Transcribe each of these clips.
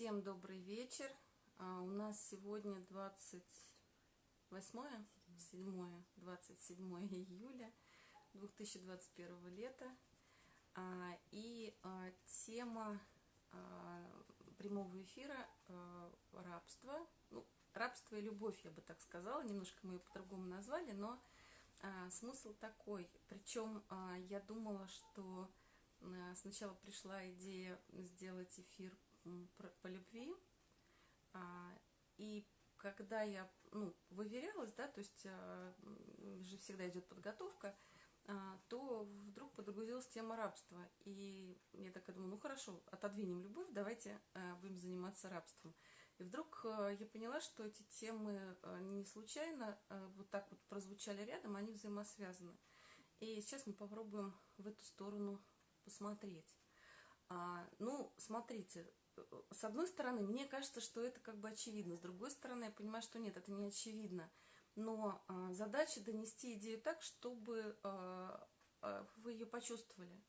Всем добрый вечер. А, у нас сегодня 28 7 27 июля 2021 лета. А, и а, тема а, прямого эфира а, рабство. Ну, рабство и любовь, я бы так сказала. Немножко мы ее по-другому назвали, но а, смысл такой. Причем я думала, что сначала пришла идея сделать эфир по любви. А, и когда я ну, выверялась, да, то есть а, же всегда идет подготовка, а, то вдруг подгрузилась тема рабства. И я так думаю, ну хорошо, отодвинем любовь, давайте будем заниматься рабством. И вдруг я поняла, что эти темы не случайно вот так вот прозвучали рядом, они взаимосвязаны. И сейчас мы попробуем в эту сторону посмотреть. Ну, смотрите, с одной стороны, мне кажется, что это как бы очевидно, с другой стороны, я понимаю, что нет, это не очевидно. Но а, задача донести идею так, чтобы а, а, вы ее почувствовали.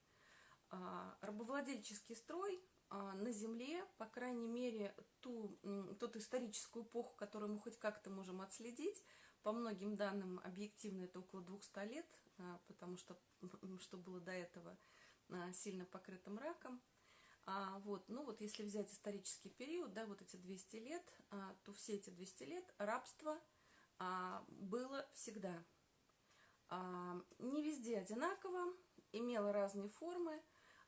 А, рабовладельческий строй а, на Земле, по крайней мере, ту, тот историческую эпоху, которую мы хоть как-то можем отследить, по многим данным объективно это около 200 лет, а, потому что что было до этого а, сильно покрытым раком, а, вот, ну вот если взять исторический период, да, вот эти 200 лет, а, то все эти 200 лет рабство а, было всегда. А, не везде одинаково, имело разные формы,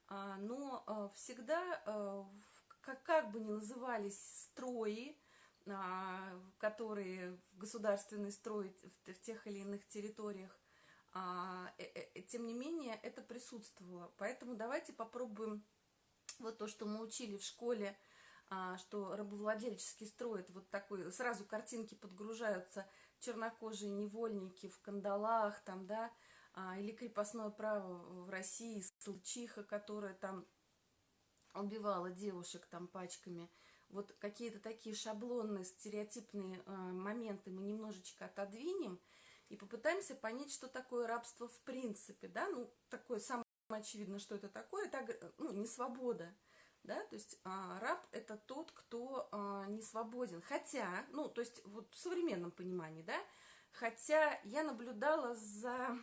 а, но а, всегда, а, как, как бы ни назывались строи, а, которые в государственный строй в, в тех или иных территориях, а, э, э, тем не менее это присутствовало. Поэтому давайте попробуем вот то, что мы учили в школе, а, что рабовладельческий строит вот такой, сразу картинки подгружаются, чернокожие невольники в кандалах, там, да, а, или крепостное право в России, Случиха, которая там убивала девушек там пачками. Вот какие-то такие шаблонные, стереотипные э, моменты мы немножечко отодвинем и попытаемся понять, что такое рабство в принципе, да, ну, такое самое очевидно, что это такое, это ну, не свобода, да, то есть а, раб это тот, кто а, не свободен, хотя, ну, то есть вот в современном понимании, да, хотя я наблюдала за,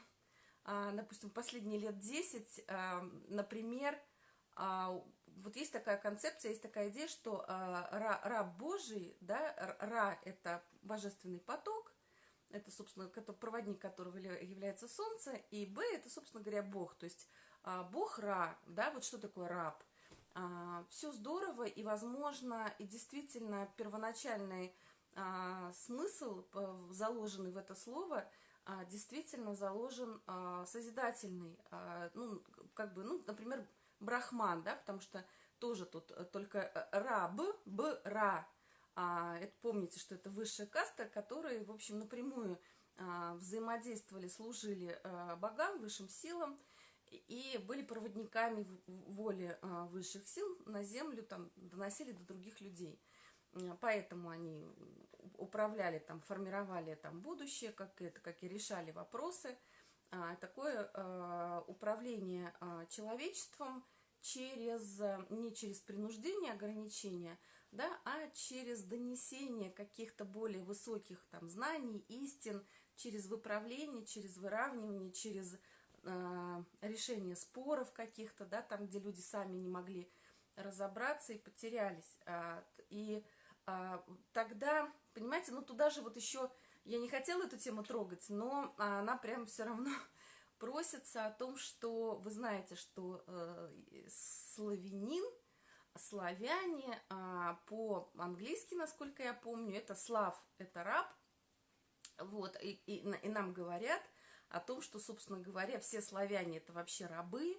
а, допустим, последние лет 10, а, например, а, вот есть такая концепция, есть такая идея, что а, раб Божий, да, ра это божественный поток, это, собственно, проводник которого является солнце, и Б это, собственно говоря, Бог, то есть Бог Ра, да, вот что такое раб. А, Все здорово, и, возможно, и действительно первоначальный а, смысл, заложенный в это слово, действительно заложен созидательный, ну, как бы, ну, например, брахман, да, потому что тоже тут э, только э, раб, б, ра, это помните, что это высшая каста, которые, в общем, напрямую взаимодействовали, служили богам, высшим силам, и были проводниками воли а, высших сил на землю, там, доносили до других людей. Поэтому они управляли, там, формировали там, будущее, как, это, как и решали вопросы. А, такое а, управление человечеством через, не через принуждение, ограничения, да, а через донесение каких-то более высоких там, знаний, истин, через выправление, через выравнивание, через решение споров каких-то, да, там, где люди сами не могли разобраться и потерялись. А, и а, тогда, понимаете, ну туда же вот еще, я не хотела эту тему трогать, но она прям все равно просится о том, что вы знаете, что э, славянин, славяне а, по-английски, насколько я помню, это слав, это раб, вот, и, и, и нам говорят – о том, что, собственно говоря, все славяне это вообще рабы,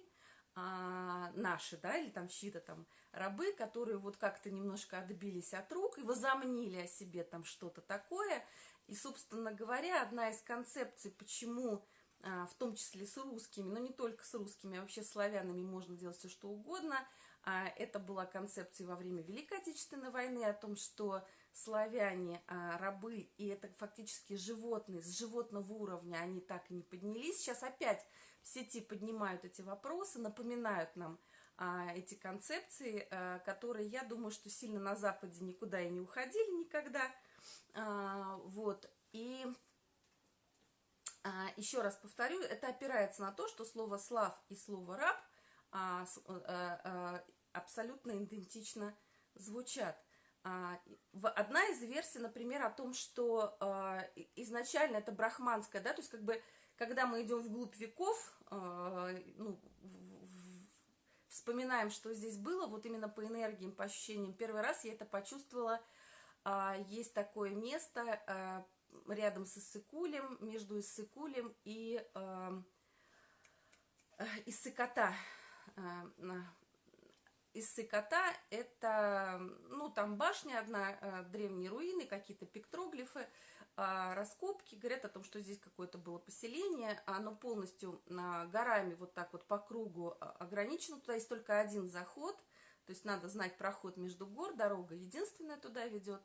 а, наши, да, или там чьи-то там рабы, которые вот как-то немножко отбились от рук и возомнили о себе там что-то такое. И, собственно говоря, одна из концепций, почему, а, в том числе с русскими, но не только с русскими, а вообще славянами можно делать все что угодно, а, это была концепция во время Великой Отечественной войны о том, что славяне, а, рабы, и это фактически животные, с животного уровня они так и не поднялись. Сейчас опять в сети поднимают эти вопросы, напоминают нам а, эти концепции, а, которые, я думаю, что сильно на Западе никуда и не уходили никогда. Вот, и еще раз повторю, это опирается на то, что слово «слав» и слово «раб» а, а, а, абсолютно идентично звучат. А, одна из версий, например, о том, что а, изначально это брахманская, да, то есть как бы, когда мы идем вглубь веков, а, ну, вспоминаем, что здесь было, вот именно по энергиям, по ощущениям. Первый раз я это почувствовала, есть такое место рядом с Иссыкулем, между Иссыкулем и Иссыкота, Иссыкота – это, ну, там башня одна, э, древние руины, какие-то пиктроглифы, а, раскопки, говорят о том, что здесь какое-то было поселение, оно полностью горами вот так вот по кругу а, ограничено, туда есть только один заход, то есть надо знать проход между гор, дорога единственная туда ведет.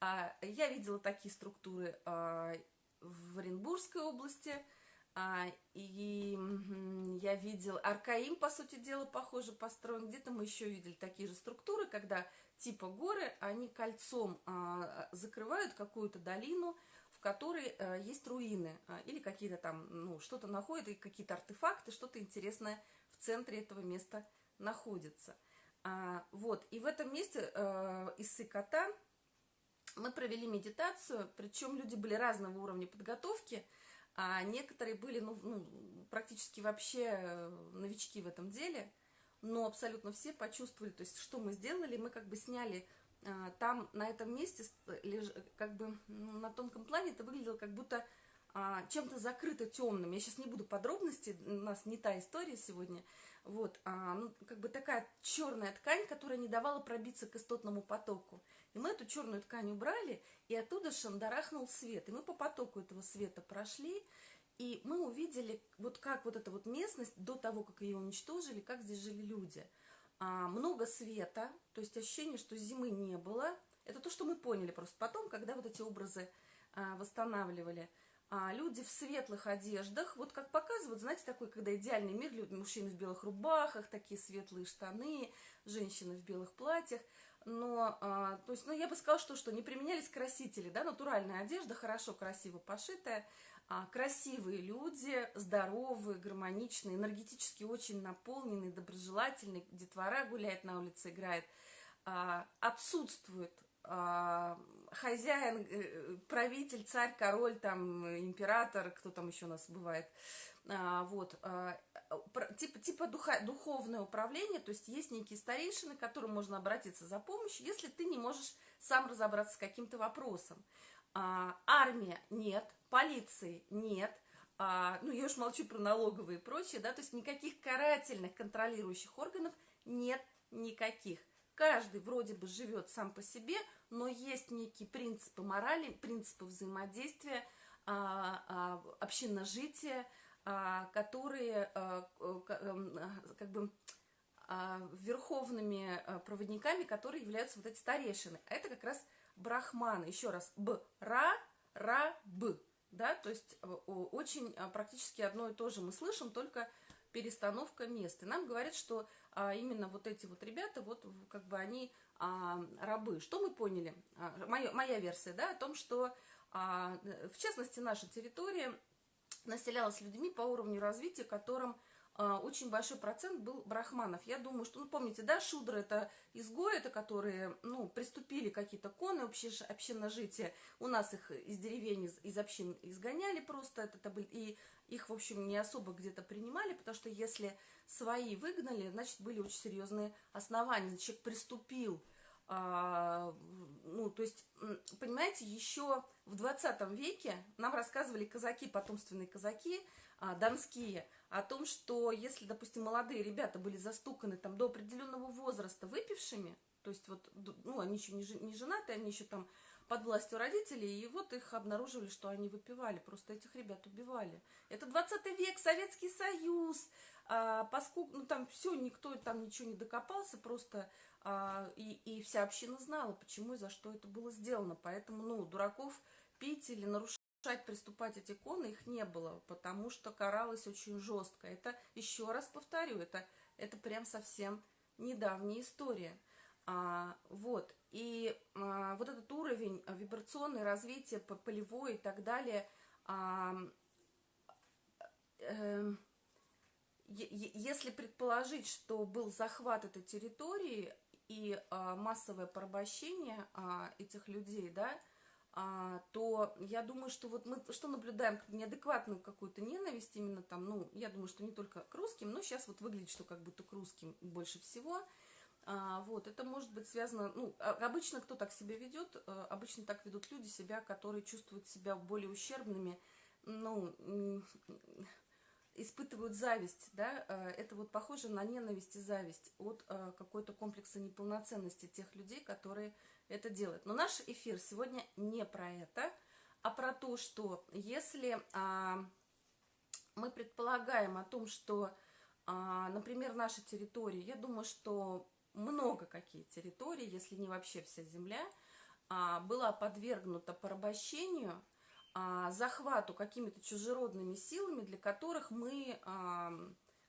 А, я видела такие структуры в Оренбургской области – а, и я видел, Аркаим, по сути дела, похоже построен. Где-то мы еще видели такие же структуры, когда типа горы, они кольцом а, закрывают какую-то долину, в которой а, есть руины а, или какие-то там, ну, что-то находят, и какие-то артефакты, что-то интересное в центре этого места находится. А, вот, и в этом месте а, из Сыкота мы провели медитацию, причем люди были разного уровня подготовки, а некоторые были ну, ну, практически вообще э, новички в этом деле, но абсолютно все почувствовали, то есть что мы сделали, мы как бы сняли а, там на этом месте, леж, как бы ну, на тонком плане это выглядело как будто а, чем-то закрыто темным. Я сейчас не буду подробностей, у нас не та история сегодня. Вот, а, ну, как бы такая черная ткань, которая не давала пробиться к истотному потоку. И мы эту черную ткань убрали, и оттуда шандарахнул свет. И мы по потоку этого света прошли, и мы увидели, вот как вот эта вот местность, до того, как ее уничтожили, как здесь жили люди. А, много света, то есть ощущение, что зимы не было. Это то, что мы поняли просто потом, когда вот эти образы а, восстанавливали. А, люди в светлых одеждах, вот как показывают, знаете, такой, когда идеальный мир, люди, мужчины в белых рубахах, такие светлые штаны, женщины в белых платьях – но, а, то есть, ну, я бы сказала, что, что не применялись красители, да, натуральная одежда, хорошо, красиво пошитая, а, красивые люди, здоровые, гармоничные, энергетически очень наполненные, доброжелательные, детвора гуляет на улице, играет, а, отсутствует а, хозяин, э, правитель, царь, король, там, император, кто там еще у нас бывает, а, вот, а, типа, типа духа, духовное управление, то есть есть некие старейшины, к которым можно обратиться за помощью, если ты не можешь сам разобраться с каким-то вопросом. А, армия нет, полиции нет, а, ну я уж молчу про налоговые и прочее, да, то есть никаких карательных контролирующих органов нет никаких. Каждый вроде бы живет сам по себе, но есть некие принципы морали, принципы взаимодействия, а, а, общинножития, которые а, эм, как бы а, верховными проводниками, которые являются вот эти старейшины. А это как раз брахманы. Еще раз, б, ра, ра, б. Да, то есть э, очень практически одно и то же мы слышим, только перестановка мест. И нам говорят, что а, именно вот эти вот ребята, вот как бы они а, рабы. Что мы поняли? А, моя, версия, да, о том, что а, в частности наша территория населялась людьми по уровню развития, которым а, очень большой процент был брахманов. Я думаю, что, ну, помните, да, шудры – это изгои, это которые, ну, приступили какие-то коны общинножития. У нас их из деревень, из, из общин изгоняли просто, это, это были, и их, в общем, не особо где-то принимали, потому что если свои выгнали, значит, были очень серьезные основания. Значит, человек приступил ну, то есть, понимаете, еще в 20 веке нам рассказывали казаки, потомственные казаки, а, донские, о том, что если, допустим, молодые ребята были застуканы там до определенного возраста выпившими, то есть вот, ну, они еще не, не женаты, они еще там под властью родителей, и вот их обнаруживали, что они выпивали, просто этих ребят убивали. Это 20 век, Советский Союз, а, поскольку, ну, там все, никто там ничего не докопался, просто а, и, и вся община знала, почему и за что это было сделано. Поэтому, ну, дураков пить или нарушать, приступать эти коны их не было, потому что каралось очень жестко. Это, еще раз повторю, это, это прям совсем недавняя история. А, вот, и а, вот этот уровень вибрационный, развитие полевой и так далее, а, э, если предположить, что был захват этой территории и а, массовое порабощение а, этих людей, да, а, то я думаю, что вот мы что наблюдаем, неадекватную какую-то ненависть именно там, ну, я думаю, что не только к русским, но сейчас вот выглядит, что как будто к русским больше всего. А, вот, это может быть связано, ну, а, обычно кто так себя ведет, а, обычно так ведут люди себя, которые чувствуют себя более ущербными, ну, испытывают зависть, да, а, это вот похоже на ненависть и зависть от а, какой-то комплекса неполноценности тех людей, которые это делает. Но наш эфир сегодня не про это, а про то, что если а, мы предполагаем о том, что, а, например, наша территория, я думаю, что много какие территории, если не вообще вся земля, а, была подвергнута порабощению, а, захвату какими-то чужеродными силами, для которых мы,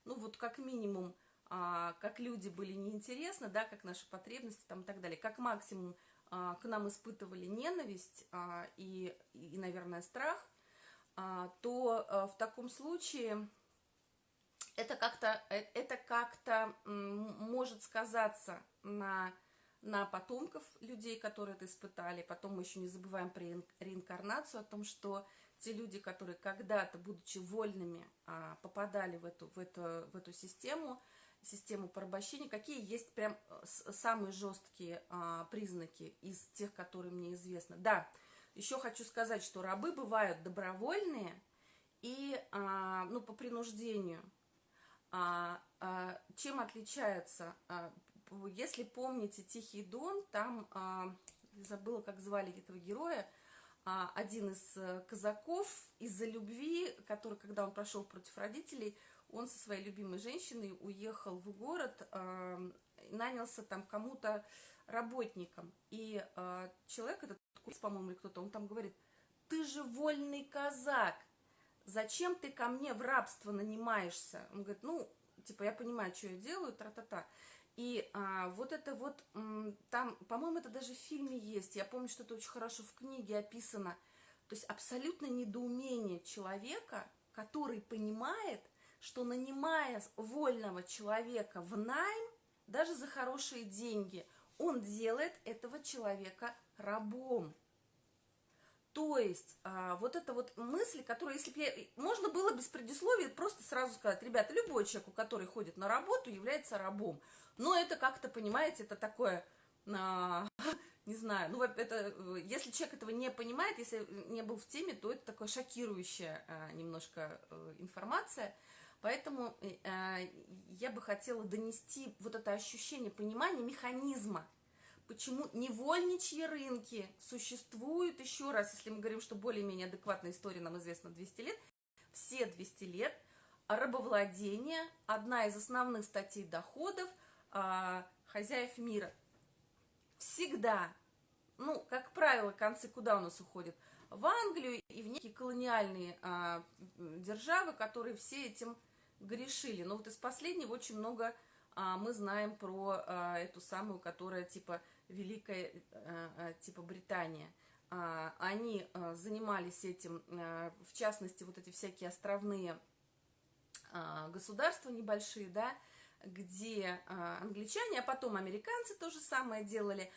ну вот как минимум, а, как люди были неинтересны, да, как наши потребности там и так далее. Как максимум а, к нам испытывали ненависть и, и, наверное, страх, то в таком случае это как-то э, это как-то может сказаться на на потомков людей, которые это испытали. Потом мы еще не забываем про реинкарнацию, о том, что те люди, которые когда-то, будучи вольными, а, попадали в эту, в эту, в эту систему, систему порабощения, какие есть прям э, самые жесткие а, признаки из тех, которые мне известны. Да, еще хочу сказать, что рабы бывают добровольные и, а, ну, по принуждению. Чем отличаются? А, если помните «Тихий дон», там, а, забыла, как звали этого героя, а, один из э, казаков из-за любви, который, когда он прошел против родителей, он со своей любимой женщиной уехал в город, э, нанялся там кому-то работником. И человек, этот по-моему, или кто-то, он там говорит, ты же вольный казак, зачем ты ко мне в рабство нанимаешься? Он говорит, ну, типа, я понимаю, что я делаю, тра-та-та. И а, вот это вот, там, по-моему, это даже в фильме есть, я помню, что это очень хорошо в книге описано, то есть абсолютно недоумение человека, который понимает, что нанимая вольного человека в найм, даже за хорошие деньги, он делает этого человека рабом. То есть, а, вот эта вот мысль, которую, если бы я... Можно было без предисловия просто сразу сказать, ребята, любой человек, который ходит на работу, является рабом. Но это как-то, понимаете, это такое... А, не знаю, ну, это, если человек этого не понимает, если не был в теме, то это такая шокирующая а, немножко э, информация – Поэтому э, я бы хотела донести вот это ощущение понимания механизма, почему невольничьи рынки существуют, еще раз, если мы говорим, что более-менее адекватная история нам известна 200 лет, все 200 лет, рабовладение – одна из основных статей доходов э, хозяев мира. Всегда, ну, как правило, концы куда у нас уходят? В Англию и в некие колониальные а, державы, которые все этим грешили. Но вот из последнего очень много а, мы знаем про а, эту самую, которая типа Великая, а, а, типа Британия. А, они а, занимались этим, в частности, вот эти всякие островные а, государства небольшие, да, где а, англичане, а потом американцы то же самое делали.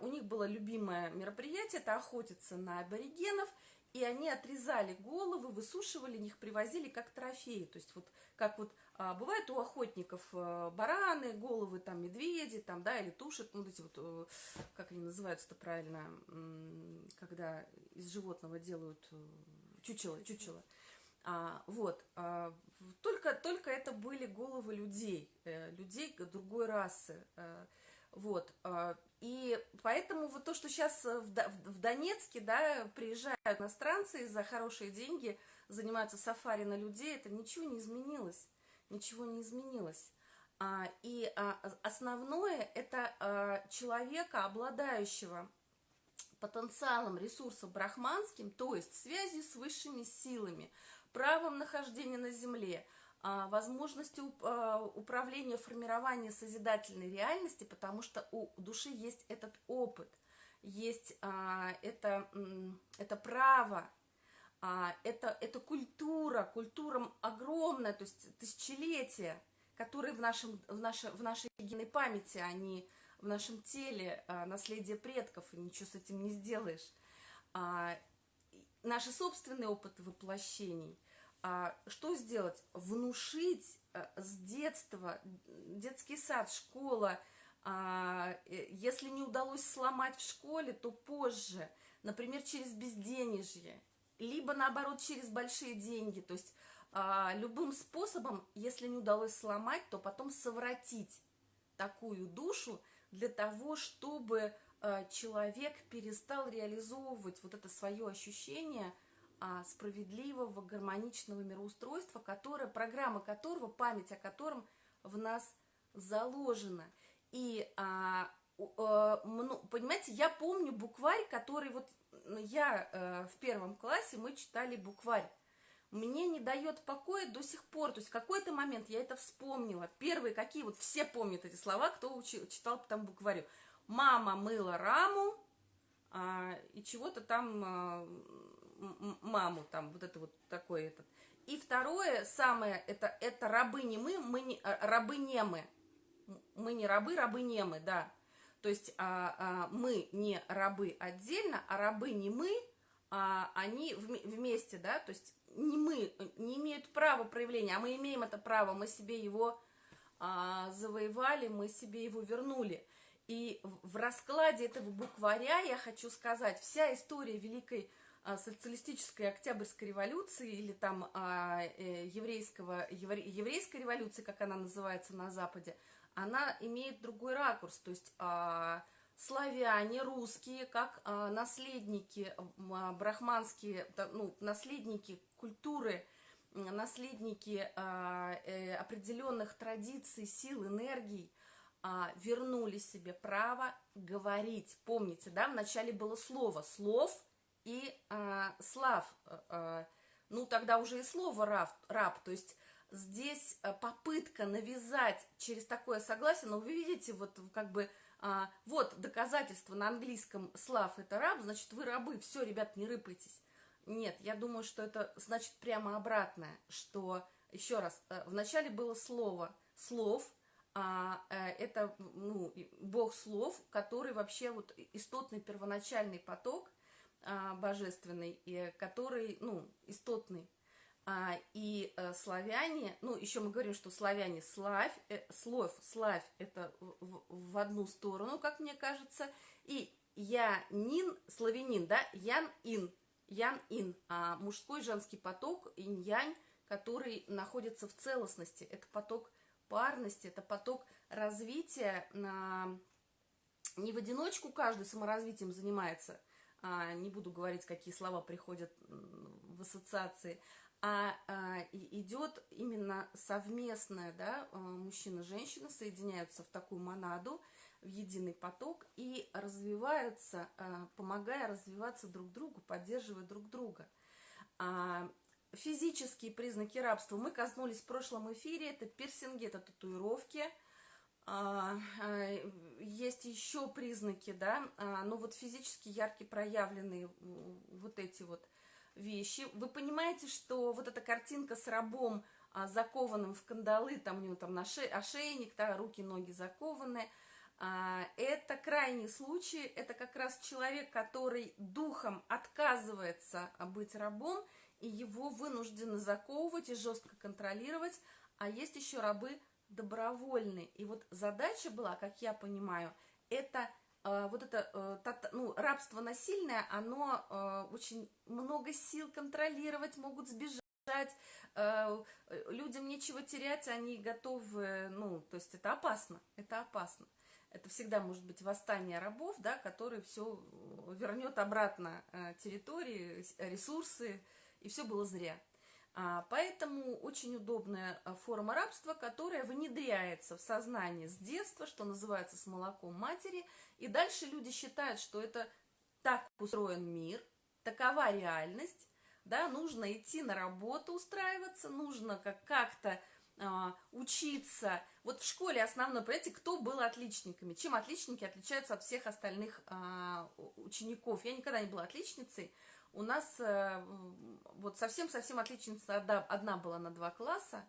У них было любимое мероприятие, это охотиться на аборигенов – и они отрезали головы, высушивали их, привозили как трофеи. То есть вот как вот а, бывает у охотников а, бараны, головы там медведи, там, да, или туши, ну, эти вот, а, как они называются-то правильно, когда из животного делают э, чучело, чучело. А, вот, а, только, только это были головы людей, э, людей другой расы. Э, вот, а, и поэтому вот то, что сейчас э, в Донецке, да, приезжают иностранцы за хорошие деньги, занимаются сафари на людей, это ничего не изменилось, ничего не изменилось. А, и а, основное это человека, обладающего потенциалом, ресурсом брахманским, то есть связью с высшими силами, правом нахождения на земле, а, возможностью а, управления, формирования созидательной реальности, потому что у души есть этот опыт, есть а, это, это право, это, это культура, культура огромная, то есть тысячелетия, которые в, нашем, в, нашей, в нашей генной памяти, они в нашем теле, наследие предков, и ничего с этим не сделаешь. Наши собственные опыты воплощений – а, что сделать? Внушить э, с детства, детский сад, школа, а, э, если не удалось сломать в школе, то позже, например, через безденежье, либо наоборот через большие деньги, то есть а, любым способом, если не удалось сломать, то потом совратить такую душу для того, чтобы э, человек перестал реализовывать вот это свое ощущение – а, справедливого, гармоничного мироустройства, которое, программа которого, память о котором в нас заложена. И, а, а, ну, понимаете, я помню букварь, который вот я а, в первом классе, мы читали букварь. Мне не дает покоя до сих пор. То есть в какой-то момент я это вспомнила. Первые какие, вот все помнят эти слова, кто учил, читал там букварю. Мама мыла раму, а, и чего-то там а, маму, там, вот это вот такой этот. И второе, самое, это, это рабы не мы, мы не, а, рабы не мы. Мы не рабы, рабы не мы, да. То есть а, а, мы не рабы отдельно, а рабы не мы, а, они в, вместе, да, то есть не мы, не имеют права проявления, а мы имеем это право, мы себе его а, завоевали, мы себе его вернули. И в раскладе этого букваря я хочу сказать, вся история Великой а, социалистической Октябрьской революции или там а, э, еврейского, еврейской революции, как она называется на Западе, она имеет другой ракурс, то есть а, славяне, русские, как наследники брахманские, ну, наследники культуры, наследники э, определенных традиций, сил, энергий, вернули себе право говорить. Помните, да, вначале было слово, слов – и а, слав, а, а, ну тогда уже и слово раб, раб, то есть здесь а, попытка навязать через такое согласие, но вы видите, вот как бы, а, вот доказательство на английском слав это раб, значит вы рабы, все, ребят, не рыпайтесь. Нет, я думаю, что это значит прямо обратное, что, еще раз, э, вначале было слово, слов, а, э, это ну, бог слов, который вообще вот истотный первоначальный поток – а, божественный, и, который, ну, истотный. А, и а, славяне, ну, еще мы говорим, что славяне славь, э, слов, славь, это в, в одну сторону, как мне кажется, и янин, славянин, да, ян-ин, ян-ин, а мужской женский поток, инь-янь, который находится в целостности, это поток парности, это поток развития, на... не в одиночку каждый саморазвитием занимается – а, не буду говорить, какие слова приходят в ассоциации, а, а идет именно совместное, да, а, мужчина-женщина соединяются в такую монаду, в единый поток и развиваются, а, помогая развиваться друг другу, поддерживая друг друга. А, физические признаки рабства. Мы коснулись в прошлом эфире, это пирсинги, это татуировки – а, а, есть еще признаки, да, а, но вот физически яркие проявленные вот эти вот вещи. Вы понимаете, что вот эта картинка с рабом, закованным в кандалы, там у него там на ше ошейник, да, руки, ноги закованы, это крайний случай, это как раз человек, который духом отказывается быть рабом, и его вынуждены заковывать и жестко контролировать, а есть еще рабы, добровольный. И вот задача была, как я понимаю, это вот это э, ну, рабство насильное, оно э, очень много сил контролировать, могут сбежать, э, людям нечего терять, они готовы, ну, то есть это опасно, это опасно. Это всегда может быть восстание рабов, да, который все вернет обратно э, территории, ресурсы, и все было зря. А, поэтому очень удобная а, форма рабства, которая внедряется в сознание с детства, что называется, с молоком матери. И дальше люди считают, что это так устроен мир, такова реальность, да, нужно идти на работу устраиваться, нужно как- как-то а, учиться. Вот в школе основное, понимаете, кто был отличниками? Чем отличники отличаются от всех остальных учеников? Я никогда не была отличницей. У нас а, вот совсем-совсем отличница одна, одна была на два класса.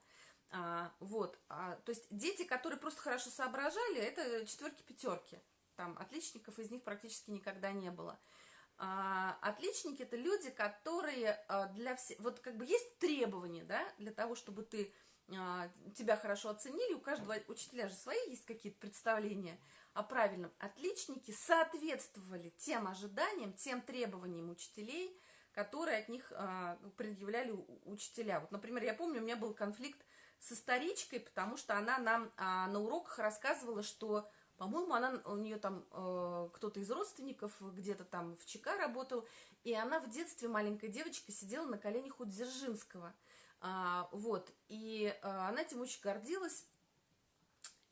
А, вот, а, то есть дети, которые просто хорошо соображали, это четверки-пятерки. Там отличников из них практически никогда не было. А, отличники это люди, которые а, для всех, вот как бы есть требования, да, для того, чтобы ты а, тебя хорошо оценили, у каждого учителя же свои есть какие-то представления о правильном. Отличники соответствовали тем ожиданиям, тем требованиям учителей, которые от них а, предъявляли учителя. Вот, например, я помню, у меня был конфликт с историчкой, потому что она нам а, на уроках рассказывала, что, по-моему, она у нее там э, кто-то из родственников где-то там в ЧК работал, и она в детстве маленькая девочка сидела на коленях у Дзержинского – а, вот, и а, она этим очень гордилась.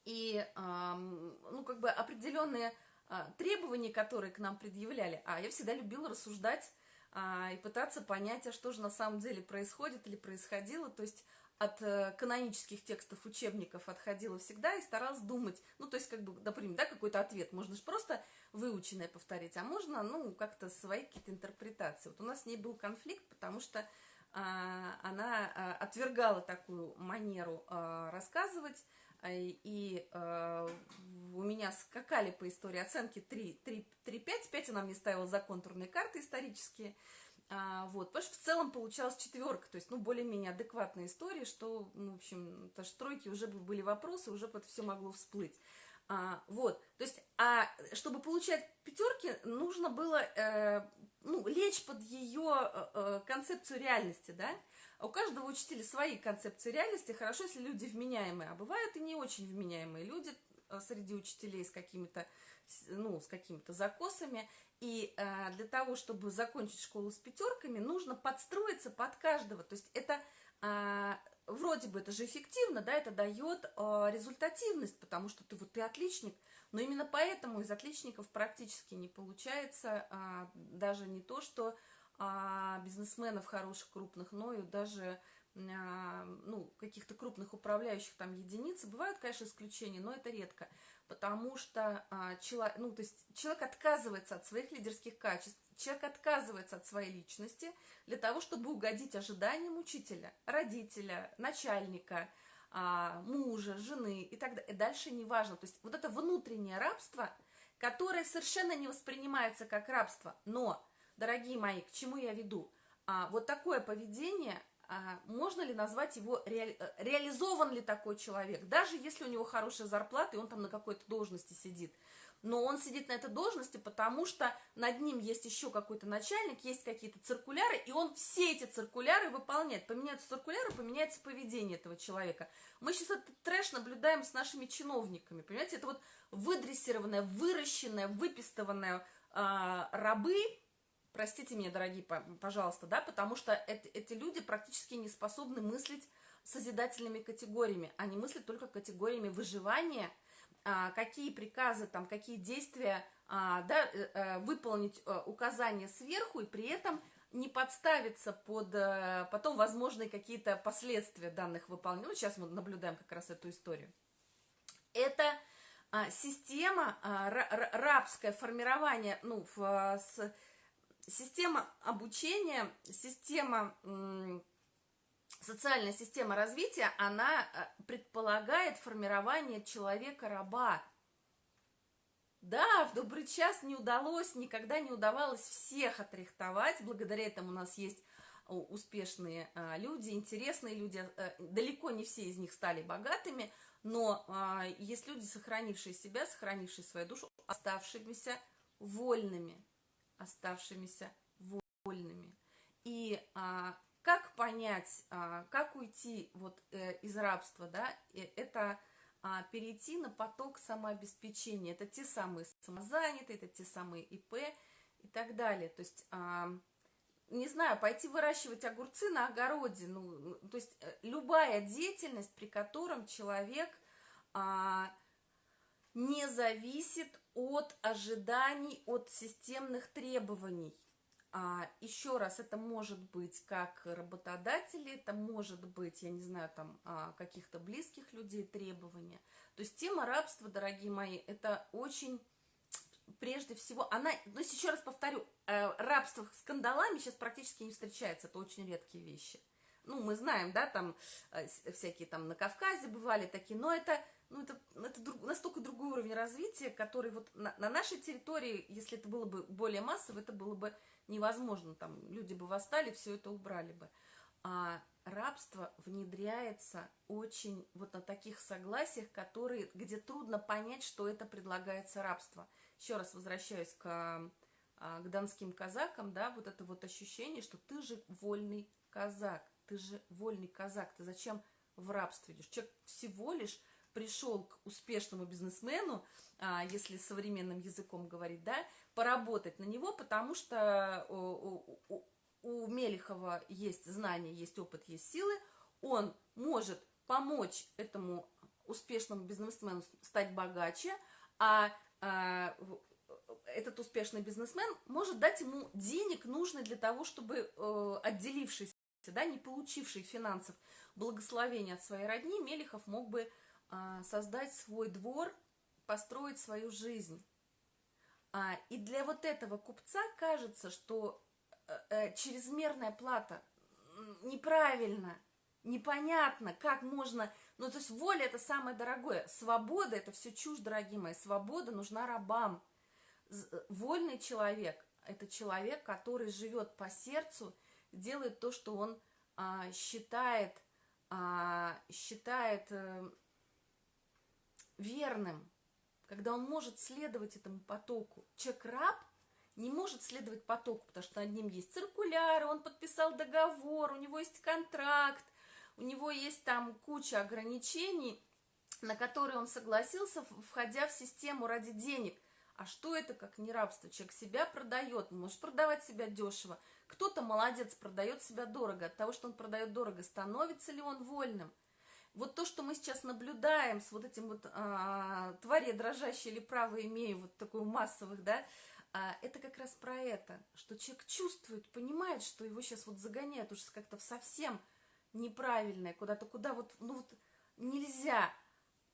И, ну, как бы определенные а, требования, которые к нам предъявляли, а я всегда любила рассуждать а, и пытаться понять, а что же на самом деле происходит или происходило, то есть от э, канонических текстов учебников отходила всегда и старалась думать, ну, то есть, как бы, например, да, какой-то ответ, можно же просто выученное повторить, а можно, ну, как-то свои какие-то интерпретации. Вот у нас с ней был конфликт, потому что а, она а, отвергала такую манеру а, рассказывать, и у меня скакали по истории оценки 3, 3, 3 5, 5 она мне ставила за контурные карты исторические, вот, потому что в целом получалась четверка, то есть, ну, более-менее адекватная история, что, ну, в общем, даже тройки уже были вопросы, уже это все могло всплыть. А, вот, то есть, а чтобы получать пятерки, нужно было э, ну, лечь под ее э, э, концепцию реальности, да? А у каждого учителя свои концепции реальности, хорошо, если люди вменяемые, а бывают и не очень вменяемые люди э, среди учителей с какими-то, ну, с какими-то закосами, и э, для того, чтобы закончить школу с пятерками, нужно подстроиться под каждого, то есть это э, вроде бы это же эффективно, да, это дает э, результативность, потому что ты вот ты отличник, но именно поэтому из отличников практически не получается э, даже не то, что э, бизнесменов хороших, крупных, но и даже э, ну, каких-то крупных управляющих там единиц. Бывают, конечно, исключения, но это редко, потому что э, человек, ну, то есть человек отказывается от своих лидерских качеств, человек отказывается от своей личности для того, чтобы угодить ожиданиям учителя, родителя, начальника, а, мужа, жены и так далее. И дальше неважно. То есть вот это внутреннее рабство, которое совершенно не воспринимается как рабство. Но, дорогие мои, к чему я веду? А, вот такое поведение, а, можно ли назвать его, реали, э, реализован ли такой человек? Даже если у него хорошая зарплата, и он там на какой-то должности сидит – но он сидит на этой должности, потому что над ним есть еще какой-то начальник, есть какие-то циркуляры, и он все эти циркуляры выполняет. Поменяются циркуляры, поменяется поведение этого человека. Мы сейчас этот трэш наблюдаем с нашими чиновниками, понимаете? Это вот выдрессированная, выращенная, выпистованная э, рабы, простите меня, дорогие, пожалуйста, да, потому что это, эти люди практически не способны мыслить созидательными категориями. Они мыслят только категориями выживания – а, какие приказы, там, какие действия а, да, э, э, выполнить э, указания сверху и при этом не подставиться под потом возможные какие-то последствия данных выполнений. Ну, сейчас мы наблюдаем как раз эту историю. Это а, система, рабское формирование, ну, с, система обучения, система социальная система развития, она э, предполагает формирование человека-раба. Да, в добрый час не удалось, никогда не удавалось всех отрихтовать. Благодаря этому у нас есть успешные а, люди, интересные люди. А, далеко не все из них стали богатыми, но а, есть люди, сохранившие себя, сохранившие свою душу, оставшимися вольными. Оставшимися вольными. И а, как понять, а, как уйти вот э, из рабства, да, это а, перейти на поток самообеспечения. Это те самые самозанятые, это те самые ИП и так далее. То есть, а, не знаю, пойти выращивать огурцы на огороде, ну, то есть э, любая деятельность, при котором человек не зависит от ожиданий, от системных требований. А, еще раз, это может быть как работодатели, это может быть, я не знаю, там, а, каких-то близких людей требования. То есть тема рабства, дорогие мои, это очень, прежде всего, она, ну, еще раз повторю, э, рабство с скандалами сейчас практически не встречается, это очень редкие вещи. Ну, мы знаем, да, там э, всякие там на Кавказе бывали такие, но это ну, это, это друг, настолько другой уровень развития, который вот на, на нашей территории, если это было бы более массово, это было бы невозможно. Там люди бы восстали, все это убрали бы. А рабство внедряется очень вот на таких согласиях, которые, где трудно понять, что это предлагается рабство. Еще раз возвращаюсь к, а, к донским казакам, да, вот это вот ощущение, что ты же вольный казак, ты же вольный казак, ты зачем в рабство идешь? Человек всего лишь пришел к успешному бизнесмену, а, если современным языком говорить, да, поработать на него, потому что у, у, Мелехова есть знания, есть опыт, есть силы, он может помочь этому успешному бизнесмену стать богаче, а, а этот успешный бизнесмен может дать ему денег, нужных для того, чтобы э, отделившись, да, не получивший финансов благословения от своей родни, Мелехов мог бы создать свой двор, построить свою жизнь. А, и для вот этого купца кажется, что э, э, чрезмерная плата неправильно, непонятно, как можно... Ну, то есть воля – это самое дорогое. Свобода – это все чушь, дорогие мои. Свобода нужна рабам. Вольный человек – это человек, который живет по сердцу, делает то, что он а, считает, а, считает э, верным, когда он может следовать этому потоку. Человек-раб не может следовать потоку, потому что над ним есть циркуляр, он подписал договор, у него есть контракт, у него есть там куча ограничений, на которые он согласился, входя в систему ради денег. А что это как не рабство? Человек себя продает, может продавать себя дешево. Кто-то молодец, продает себя дорого. От того, что он продает дорого, становится ли он вольным? Вот то, что мы сейчас наблюдаем с вот этим вот а, твари дрожащие или право имею, вот такой массовых, да, а, это как раз про это, что человек чувствует, понимает, что его сейчас вот загоняют уже как-то в совсем неправильное, куда-то, куда вот, ну вот нельзя,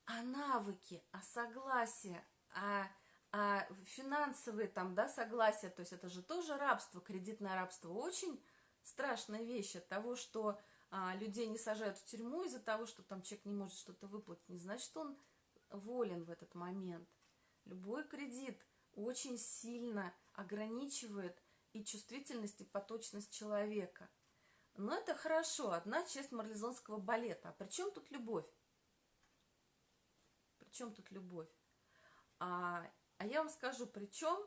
а навыки, а согласие, а, а финансовые там, да, согласия, то есть это же тоже рабство, кредитное рабство, очень страшная вещь от того, что а, людей не сажают в тюрьму из-за того, что там человек не может что-то выплатить, не значит, что он волен в этот момент. Любой кредит очень сильно ограничивает и чувствительность, и поточность человека. Но это хорошо, одна часть марлезонского балета. А при чем тут любовь? При чем тут любовь? А, а я вам скажу, при чем?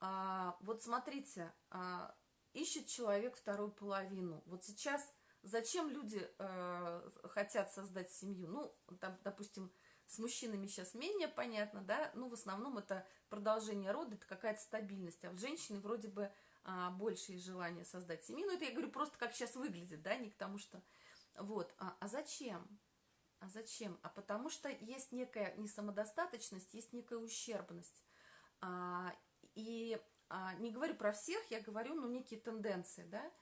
А, вот смотрите, а, ищет человек вторую половину. Вот сейчас Зачем люди э, хотят создать семью? Ну, там, допустим, с мужчинами сейчас менее понятно, да, ну, в основном это продолжение рода, это какая-то стабильность, а в женщины вроде бы а, большее желание создать семью, ну, это я говорю просто, как сейчас выглядит, да, не к тому, что, вот, а, а зачем? А зачем? А потому что есть некая несамодостаточность, есть некая ущербность, а, и а, не говорю про всех, я говорю, ну, некие тенденции, да,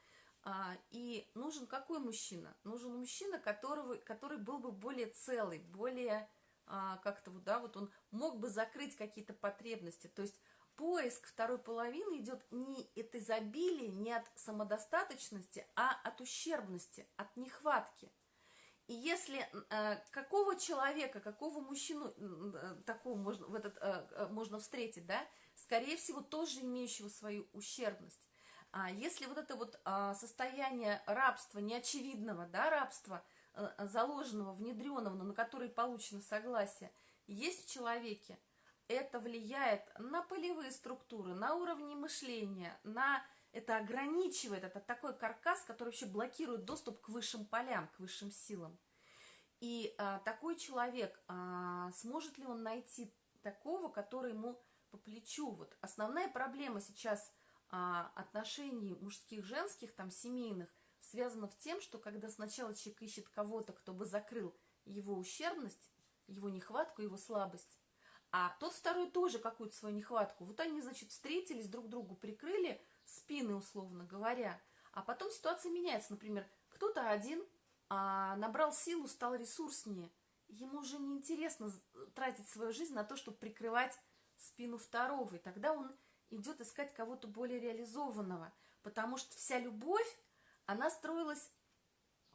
и нужен какой мужчина? Нужен мужчина, которого, который был бы более целый, более а, как-то вот, да, вот он мог бы закрыть какие-то потребности. То есть поиск второй половины идет не от изобилия, не от самодостаточности, а от ущербности, от нехватки. И если э, какого человека, какого мужчину э, такого можно, в этот, э, э, можно встретить, да, скорее всего, тоже имеющего свою ущербность. А если вот это вот а, состояние рабства, неочевидного, да, рабства, а, заложенного, внедренного, но на который получено согласие, есть в человеке, это влияет на полевые структуры, на уровни мышления, на это ограничивает, это такой каркас, который вообще блокирует доступ к высшим полям, к высшим силам. И а, такой человек, а, сможет ли он найти такого, который ему по плечу? Вот основная проблема сейчас а, отношений мужских, женских, там, семейных, связано в тем, что когда сначала человек ищет кого-то, кто бы закрыл его ущербность, его нехватку, его слабость, а тот второй тоже какую-то свою нехватку. Вот они, значит, встретились, друг другу прикрыли спины, условно говоря. А потом ситуация меняется. Например, кто-то один а, набрал силу, стал ресурснее. Ему уже неинтересно тратить свою жизнь на то, чтобы прикрывать спину второго. И тогда он идет искать кого-то более реализованного. Потому что вся любовь, она строилась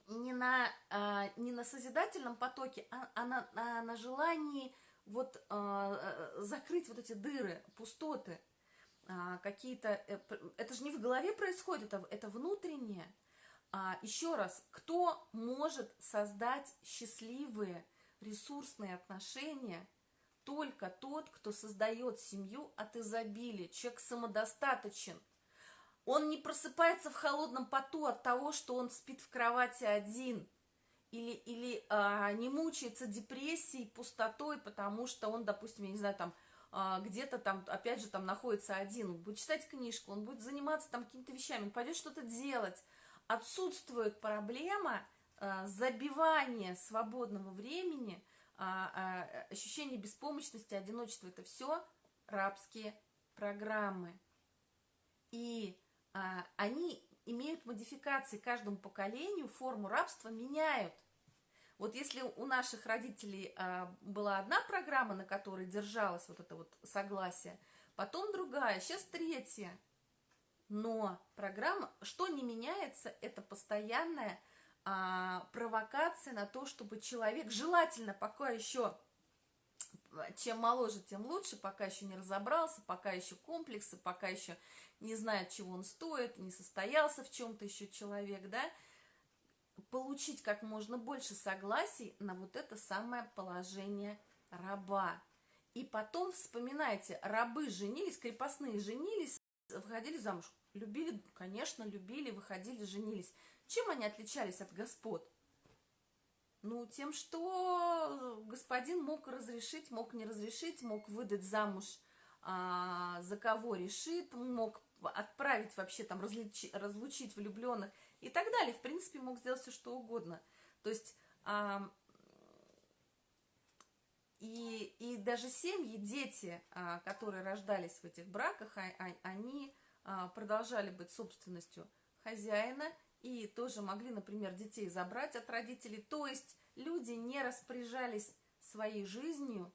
не на, а, не на созидательном потоке, а, а на, а на желании вот а, закрыть вот эти дыры, пустоты а, какие-то... Э, это же не в голове происходит, это, это внутреннее. А, еще раз, кто может создать счастливые, ресурсные отношения? Только тот, кто создает семью от изобилия. Человек самодостаточен. Он не просыпается в холодном поту от того, что он спит в кровати один. Или, или а, не мучается депрессией, пустотой, потому что он, допустим, я не знаю, там, а, где-то там, опять же, там находится один. Он будет читать книжку, он будет заниматься там какими-то вещами, он пойдет что-то делать отсутствует проблема э, забивания свободного времени, а, а, ощущение беспомощности, одиночества – это все рабские программы. И а, они имеют модификации каждому поколению, форму рабства меняют. Вот если у наших родителей а, была одна программа, на которой держалось вот это вот согласие, потом другая, сейчас третья – но программа, что не меняется, это постоянная а, провокация на то, чтобы человек, желательно пока еще, чем моложе, тем лучше, пока еще не разобрался, пока еще комплексы, пока еще не знает, чего он стоит, не состоялся в чем-то еще человек, да, получить как можно больше согласий на вот это самое положение раба. И потом вспоминайте, рабы женились, крепостные женились, выходили замуж. Любили, конечно, любили, выходили, женились. Чем они отличались от господ? Ну, тем, что господин мог разрешить, мог не разрешить, мог выдать замуж а, за кого решит, мог отправить вообще там, различи, разлучить влюбленных и так далее. В принципе, мог сделать все, что угодно. То есть... А, и, и даже семьи, дети, а, которые рождались в этих браках, а, а, они продолжали быть собственностью хозяина и тоже могли, например, детей забрать от родителей. То есть люди не распоряжались своей жизнью,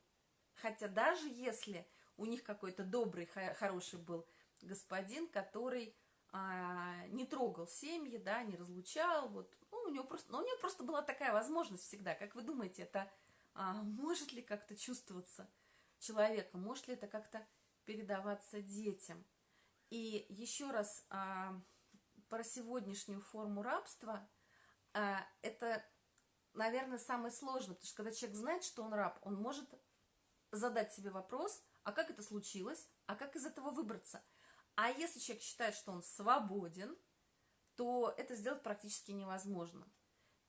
хотя даже если у них какой-то добрый, хороший был господин, который а, не трогал семьи, да, не разлучал, вот, ну, у него просто, ну, у него просто была такая возможность всегда. Как вы думаете, это а, может ли как-то чувствоваться человека, может ли это как-то передаваться детям? И еще раз а, про сегодняшнюю форму рабства, а, это, наверное, самое сложное, потому что когда человек знает, что он раб, он может задать себе вопрос, а как это случилось, а как из этого выбраться. А если человек считает, что он свободен, то это сделать практически невозможно.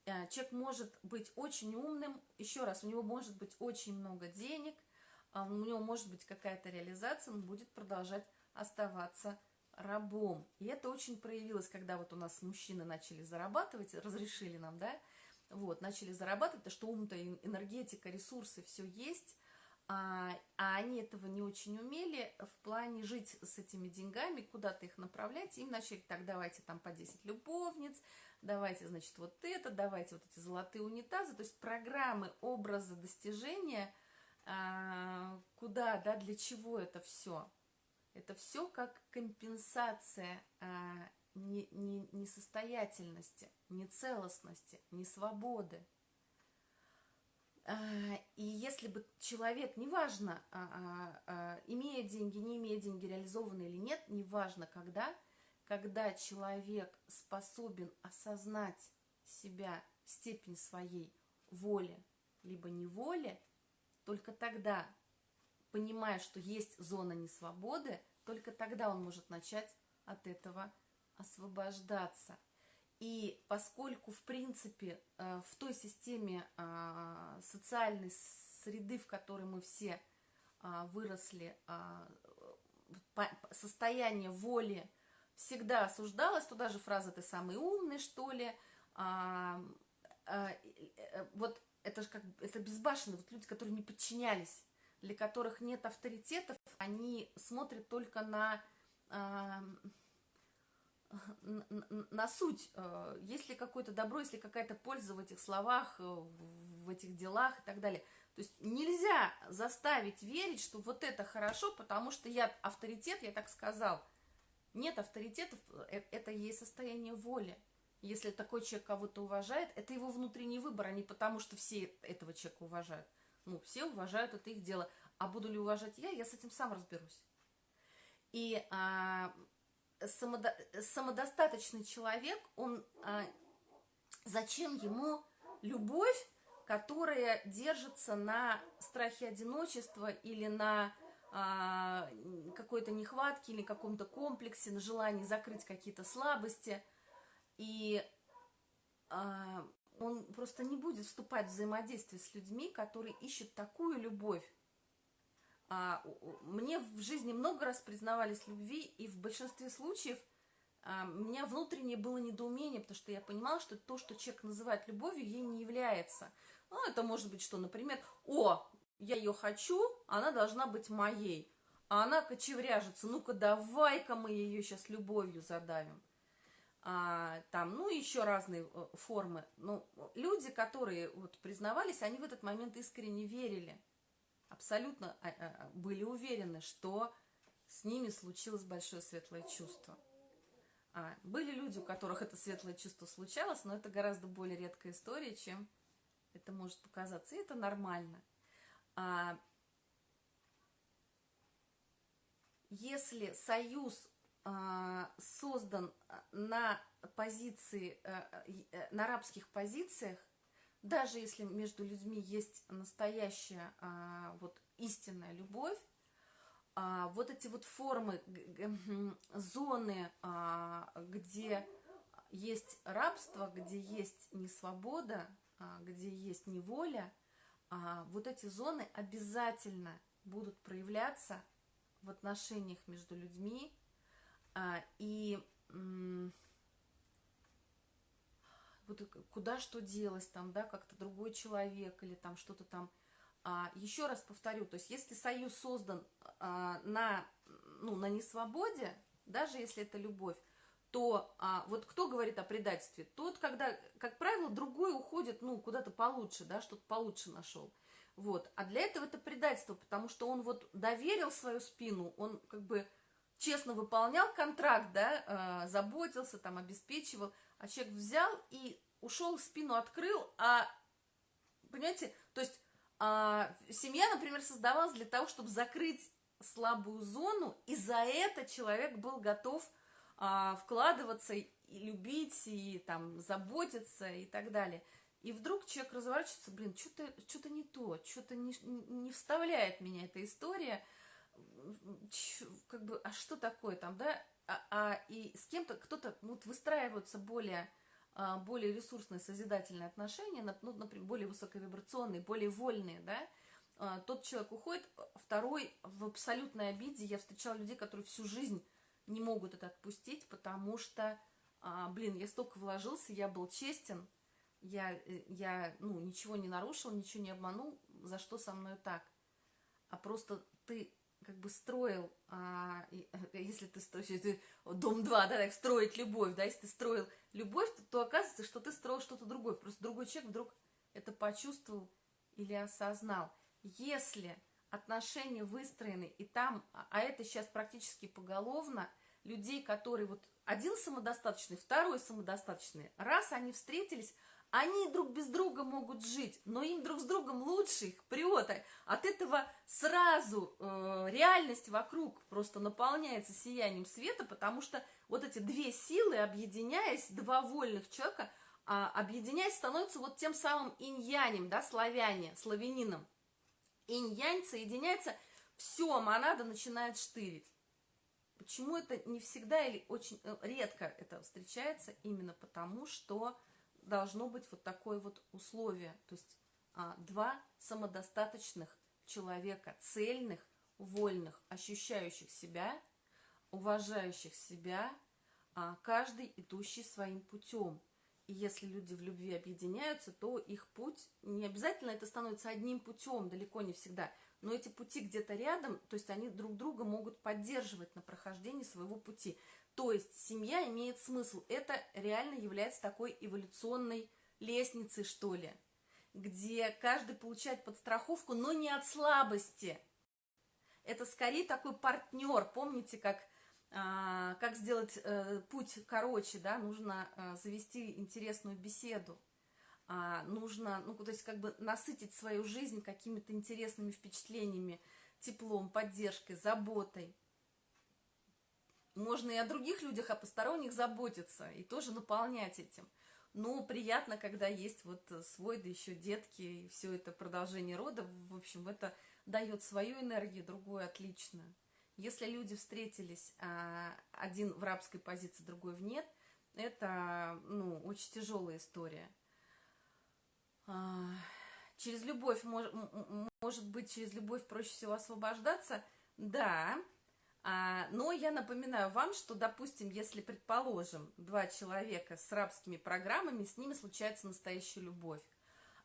Э, человек может быть очень умным, еще раз, у него может быть очень много денег, а у него может быть какая-то реализация, он будет продолжать оставаться рабом. И это очень проявилось, когда вот у нас мужчины начали зарабатывать, разрешили нам, да, вот, начали зарабатывать, то что ум-то, энергетика, ресурсы, все есть, а, а они этого не очень умели в плане жить с этими деньгами, куда-то их направлять, им начали, так, давайте там по 10 любовниц, давайте, значит, вот это, давайте вот эти золотые унитазы, то есть программы, образы, достижения, а, куда, да, для чего это все. Это все как компенсация а, не, не, несостоятельности, нецелостности, несвободы. А, и если бы человек, неважно, а, имея деньги, не имея деньги, реализованный или нет, неважно когда, когда человек способен осознать себя, степень своей воли, либо неволи, только тогда понимая, что есть зона несвободы, только тогда он может начать от этого освобождаться. И поскольку, в принципе, э, в той системе а, социальной среды, в которой мы все а, выросли, а, состояние воли всегда осуждалось, туда же фраза «ты самый умный», что ли, э, вот это же как это безбашенные вот люди, которые не подчинялись для которых нет авторитетов, они смотрят только на, э, на суть, э, есть ли какое-то добро, есть ли какая-то польза в этих словах, э, в этих делах и так далее. То есть нельзя заставить верить, что вот это хорошо, потому что я авторитет, я так сказал. Нет авторитетов, э, это есть состояние воли. Если такой человек кого-то уважает, это его внутренний выбор, а не потому, что все этого человека уважают. Ну, все уважают, это их дело. А буду ли уважать я, я с этим сам разберусь. И а, самодо, самодостаточный человек, он а, зачем ему любовь, которая держится на страхе одиночества или на а, какой-то нехватке или каком-то комплексе, на желании закрыть какие-то слабости. И а, он просто не будет вступать в взаимодействие с людьми, которые ищут такую любовь. А, мне в жизни много раз признавались любви, и в большинстве случаев а, у меня внутреннее было недоумение, потому что я понимала, что то, что человек называет любовью, ей не является. Ну, это может быть что, например, «О, я ее хочу, она должна быть моей. А она кочевряжется, ну-ка давай-ка мы ее сейчас любовью задавим. А, там, ну, еще разные э, формы. Но люди, которые вот признавались, они в этот момент искренне верили. Абсолютно а, а, были уверены, что с ними случилось большое светлое чувство. А, были люди, у которых это светлое чувство случалось, но это гораздо более редкая история, чем это может показаться. И это нормально. А, если союз а, создан на позиции, а, на арабских позициях, даже если между людьми есть настоящая вот истинная любовь, вот эти вот формы, зоны, где есть рабство, где есть несвобода, где есть неволя, а, вот эти зоны обязательно будут проявляться в отношениях между людьми, а, и вот куда что делось там, да, как-то другой человек или там что-то там. А, еще раз повторю, то есть если союз создан а, на, ну, на несвободе, даже если это любовь, то а, вот кто говорит о предательстве? Тот, когда, как правило, другой уходит, ну, куда-то получше, да, что-то получше нашел. Вот. А для этого это предательство, потому что он вот доверил свою спину, он как бы честно выполнял контракт, да, э, заботился, там, обеспечивал, а человек взял и ушел, спину открыл, а, понимаете, то есть э, семья, например, создавалась для того, чтобы закрыть слабую зону, и за это человек был готов а, вкладываться и любить, и там заботиться и так далее. И вдруг человек разворачивается, блин, что-то что не то, что-то не, не вставляет меня эта история, как бы, а что такое там, да? А, а и с кем-то, кто-то, вот выстраиваются более, а, более ресурсные, созидательные отношения, ну, например, более высоковибрационные, более вольные, да? А, тот человек уходит, второй в абсолютной обиде. Я встречала людей, которые всю жизнь не могут это отпустить, потому что, а, блин, я столько вложился, я был честен, я, э, я ну, ничего не нарушил, ничего не обманул, за что со мной так? А просто ты как бы строил, а, э, если ты строишь, дом 2, да, так, строить любовь, да, если ты строил любовь, то, то оказывается, что ты строил что-то другое, просто другой человек вдруг это почувствовал или осознал. Если отношения выстроены, и там, а, а это сейчас практически поголовно, людей, которые вот один самодостаточный, второй самодостаточный, раз они встретились, они друг без друга могут жить, но им друг с другом лучше, их прет. От этого сразу э, реальность вокруг просто наполняется сиянием света, потому что вот эти две силы, объединяясь, два вольных человека, э, объединяясь, становятся вот тем самым инь-янем, да, славяне, славянином. Инь-янь соединяется, все, монада начинает штырить. Почему это не всегда или очень э, редко это встречается? Именно потому, что должно быть вот такое вот условие. То есть а, два самодостаточных человека, цельных, вольных, ощущающих себя, уважающих себя, а, каждый идущий своим путем. И если люди в любви объединяются, то их путь, не обязательно это становится одним путем, далеко не всегда, но эти пути где-то рядом, то есть они друг друга могут поддерживать на прохождении своего пути. То есть семья имеет смысл. Это реально является такой эволюционной лестницей, что ли, где каждый получает подстраховку, но не от слабости. Это скорее такой партнер. Помните, как, а, как сделать а, путь короче, да, нужно а, завести интересную беседу а, нужно, ну, то есть как бы насытить свою жизнь какими-то интересными впечатлениями, теплом, поддержкой, заботой. Можно и о других людях, о посторонних заботиться, и тоже наполнять этим. Но приятно, когда есть вот свой, да еще детки, и все это продолжение рода, в общем, это дает свою энергию, другое отлично. Если люди встретились, а, один в рабской позиции, другой в нет, это, ну, очень тяжелая история – а, через любовь, может быть, через любовь проще всего освобождаться, да, а, но я напоминаю вам, что, допустим, если, предположим, два человека с рабскими программами, с ними случается настоящая любовь.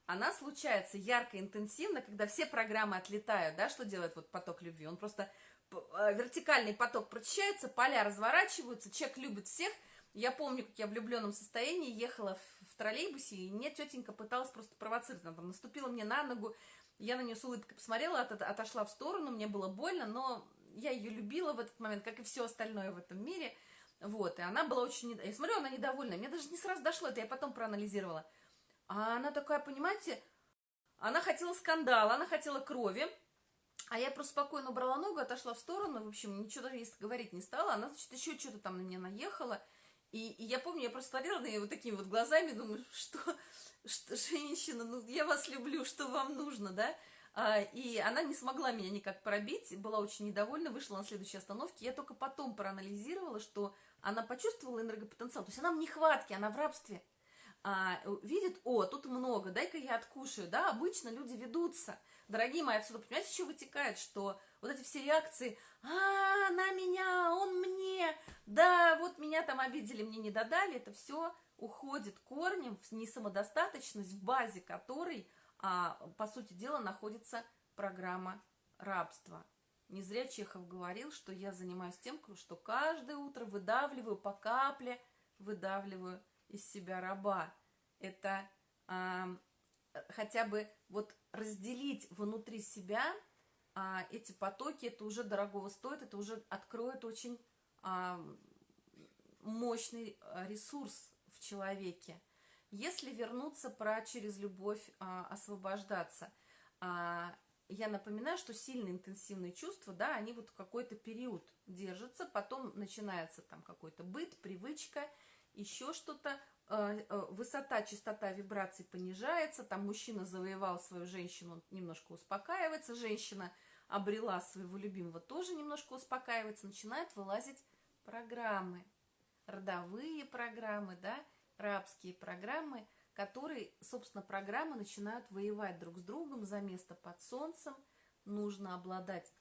Она случается ярко, интенсивно, когда все программы отлетают, да, что делает вот поток любви? Он просто а, вертикальный поток прочищается, поля разворачиваются, человек любит всех. Я помню, как я в влюбленном состоянии ехала в в троллейбусе, и мне тетенька пыталась просто провоцировать, она там наступила мне на ногу, я на нее с улыбкой посмотрела, от, отошла в сторону, мне было больно, но я ее любила в этот момент, как и все остальное в этом мире, вот, и она была очень, я смотрю, она недовольна, мне даже не сразу дошло, это я потом проанализировала, а она такая, понимаете, она хотела скандала, она хотела крови, а я просто спокойно убрала ногу, отошла в сторону, в общем, ничего даже говорить не стала, она, значит, еще что-то там на меня наехала, и, и я помню, я просто смотрела на нее вот такими вот глазами, думаю, что, что женщина, ну я вас люблю, что вам нужно, да? А, и она не смогла меня никак пробить, была очень недовольна, вышла на следующей остановке. Я только потом проанализировала, что она почувствовала энергопотенциал, то есть она в нехватке, она в рабстве. А, видит, о, тут много, дай-ка я откушаю, да, обычно люди ведутся. Дорогие мои, отсюда, понимаете, еще вытекает, что вот эти все реакции, а, на меня, он мне, да, вот меня там обидели, мне не додали, это все уходит корнем в несамодостаточность, в базе которой, а, по сути дела, находится программа рабства. Не зря Чехов говорил, что я занимаюсь тем, что каждое утро выдавливаю по капле, выдавливаю из себя раба. Это а, хотя бы вот разделить внутри себя а, эти потоки, это уже дорогого стоит, это уже откроет очень а, мощный а, ресурс в человеке. Если вернуться про через любовь а, освобождаться, а, я напоминаю, что сильные интенсивные чувства, да, они вот какой-то период держатся, потом начинается там какой-то быт, привычка, еще что-то, а, а, высота, частота вибраций понижается, там мужчина завоевал свою женщину, он немножко успокаивается, женщина – обрела своего любимого, тоже немножко успокаивается, начинают вылазить программы, родовые программы, да, рабские программы, которые, собственно, программы начинают воевать друг с другом за место под солнцем. Нужно обладать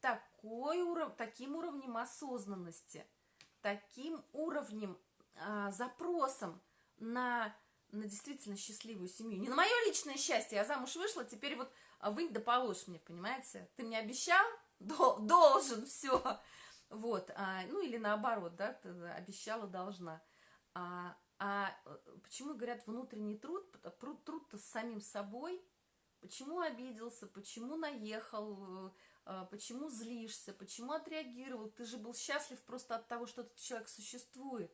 такой уров... таким уровнем осознанности, таким уровнем, а, запросом на, на действительно счастливую семью. Не на мое личное счастье, я замуж вышла, теперь вот а вынь да положь мне, понимаете? Ты мне обещал, должен, все. Вот, а, ну или наоборот, да, ты обещала, должна. А, а почему говорят внутренний труд? Труд-то с самим собой. Почему обиделся, почему наехал, а, почему злишься, почему отреагировал? Ты же был счастлив просто от того, что этот человек существует.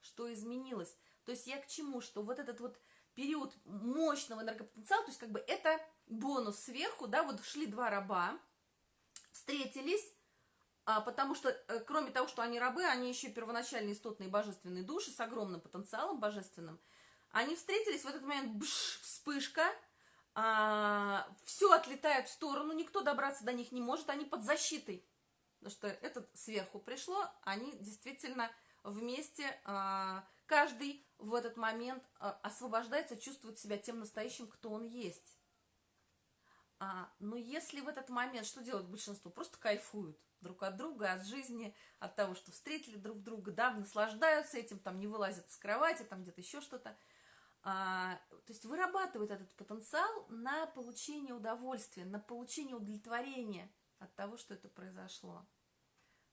Что изменилось? То есть я к чему? Что вот этот вот период мощного энергопотенциала, то есть как бы это бонус сверху, да, вот шли два раба, встретились, потому что, а, кроме того, что они рабы, они еще первоначальные истотные божественные души с огромным потенциалом божественным. Они встретились, в этот момент бш, вспышка, а, все отлетает в сторону, никто добраться до них не может, они под защитой. Потому что этот сверху пришло, они действительно вместе, а, каждый в этот момент а, освобождается, чувствует себя тем настоящим, кто он есть. А, но если в этот момент, что делает большинство? Просто кайфуют друг от друга, от жизни, от того, что встретили друг друга, да, наслаждаются этим, там не вылазят с кровати, там где-то еще что-то. а, то есть вырабатывает этот потенциал на получение удовольствия, на получение удовлетворения от того, что это произошло.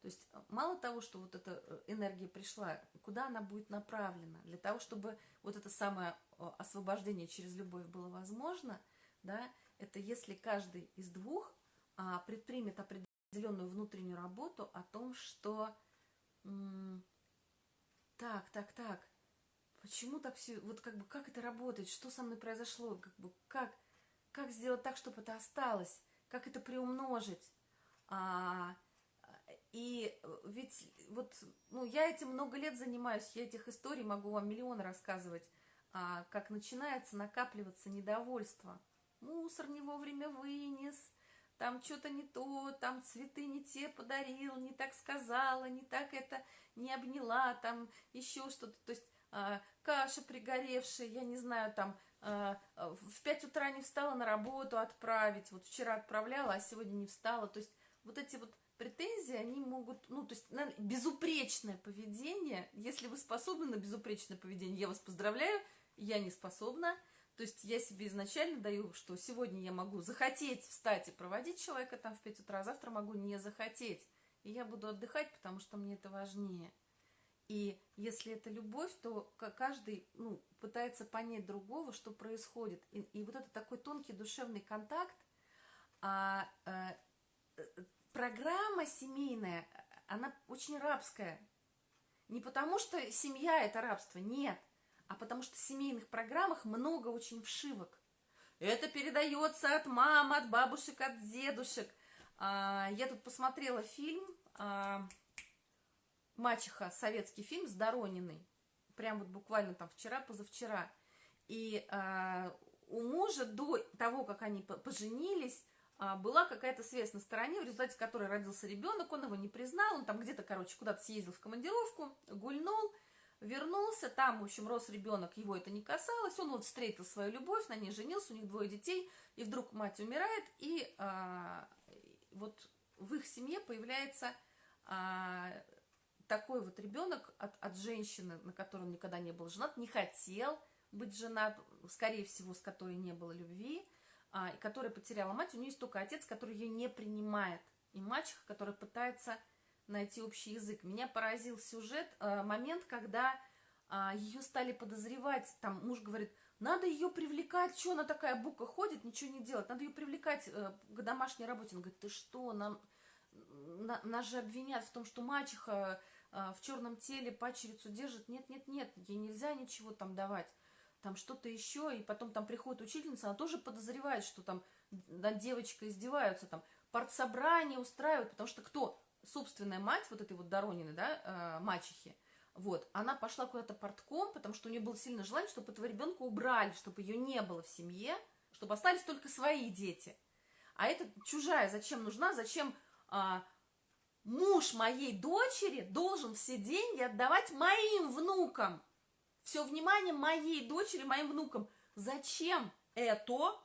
То есть э, мало того, что вот эта э, энергия пришла, куда она будет направлена? Для того, чтобы вот это самое освобождение через любовь было возможно, да, это если каждый из двух а, предпримет определенную внутреннюю работу о том, что так, так, так, почему так все, вот как бы как это работает, что со мной произошло, как бы как, как сделать так, чтобы это осталось, как это приумножить, а, и ведь вот, ну, я этим много лет занимаюсь, я этих историй могу вам миллион рассказывать, а, как начинается накапливаться недовольство. Мусор не вовремя вынес, там что-то не то, там цветы не те подарил, не так сказала, не так это не обняла, там еще что-то. То есть а, каша пригоревшая, я не знаю, там а, в 5 утра не встала на работу отправить, вот вчера отправляла, а сегодня не встала. То есть вот эти вот претензии, они могут, ну, то есть на безупречное поведение, если вы способны на безупречное поведение, я вас поздравляю, я не способна, то есть я себе изначально даю, что сегодня я могу захотеть встать и проводить человека там в 5 утра, а завтра могу не захотеть, и я буду отдыхать, потому что мне это важнее. И если это любовь, то каждый ну, пытается понять другого, что происходит. И, и вот это такой тонкий душевный контакт, а, а, программа семейная, она очень рабская. Не потому, что семья – это рабство, нет, а потому что в семейных программах много очень вшивок. Это передается от мам, от бабушек, от дедушек. А, я тут посмотрела фильм а, «Мачеха», советский фильм с Дорониной. Прям вот буквально там вчера, позавчера. И а, у мужа до того, как они поженились, а, была какая-то связь на стороне, в результате которой родился ребенок, он его не признал, он там где-то, короче, куда-то съездил в командировку, гульнул, вернулся, там, в общем, рос ребенок, его это не касалось, он вот встретил свою любовь, на ней женился, у них двое детей, и вдруг мать умирает, и а, вот в их семье появляется а, такой вот ребенок от, от женщины, на которой он никогда не был женат, не хотел быть женат, скорее всего, с которой не было любви, а, и которая потеряла мать, у нее есть только отец, который ее не принимает, и мачеха, которая пытается найти общий язык. Меня поразил сюжет, а, момент, когда а, ее стали подозревать, там муж говорит, надо ее привлекать, что она такая бука ходит, ничего не делает, надо ее привлекать э, к домашней работе. Он говорит, ты что, нам, на, нас же обвинят в том, что мачеха в черном теле пачерицу держит. Нет, нет, нет, ей нельзя ничего там давать там что-то еще, и потом там приходит учительница, она тоже подозревает, что там над девочкой издеваются, там партсобрание устраивают, потому что кто? Собственная мать вот этой вот Доронины, да, э, мачехи, вот, она пошла куда-то портком, потому что у нее было сильное желание, чтобы этого ребенка убрали, чтобы ее не было в семье, чтобы остались только свои дети. А это чужая, зачем нужна, зачем а, муж моей дочери должен все деньги отдавать моим внукам? все внимание моей дочери, моим внукам. Зачем это